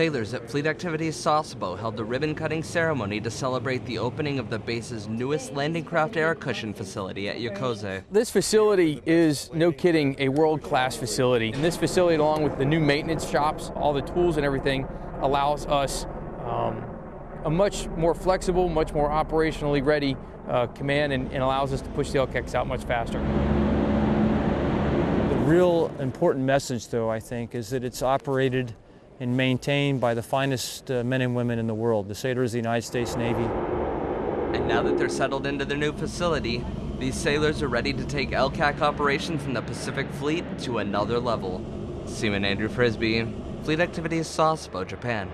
Sailors at Fleet Activities Sasebo held the ribbon cutting ceremony to celebrate the opening of the base's newest landing craft air cushion facility at Yokoze. This facility is, no kidding, a world class facility. And this facility, along with the new maintenance shops, all the tools and everything, allows us um, a much more flexible, much more operationally ready uh, command and, and allows us to push the LCACs out much faster. The real important message, though, I think, is that it's operated and maintained by the finest uh, men and women in the world, the sailors of the United States Navy. And now that they're settled into their new facility, these sailors are ready to take LCAC operations in the Pacific Fleet to another level. Seaman Andrew Frisby, Fleet Activities Sasebo, Japan.